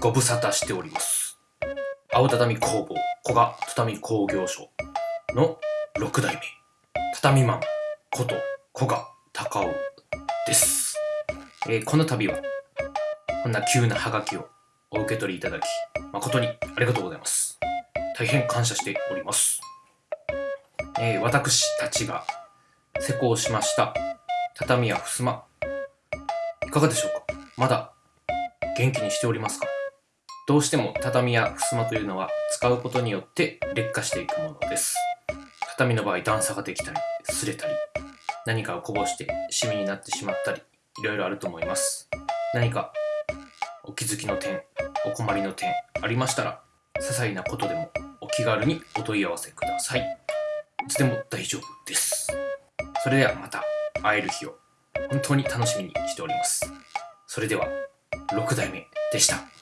ご無沙汰しております。青畳工房古賀畳工業所の6代目、畳マンこと古賀隆夫です。えーこの度は、こんな急なハガキをお受け取りいただき、誠にありがとうございます。大変感謝しております。えー私たちが施工しました畳や襖、いかがでしょうか？まだ元気にしておりますか？どうしても畳や襖というのは使うことによって劣化していくものです。畳の場合段差ができたり、擦れたり、何かをこぼしてシミになってしまったり、いろいろあると思います。何かお気づきの点、お困りの点ありましたら、些細なことでもお気軽にお問い合わせください。いつでも大丈夫です。それではまた会える日を本当に楽しみにしております。それでは、6代目でした。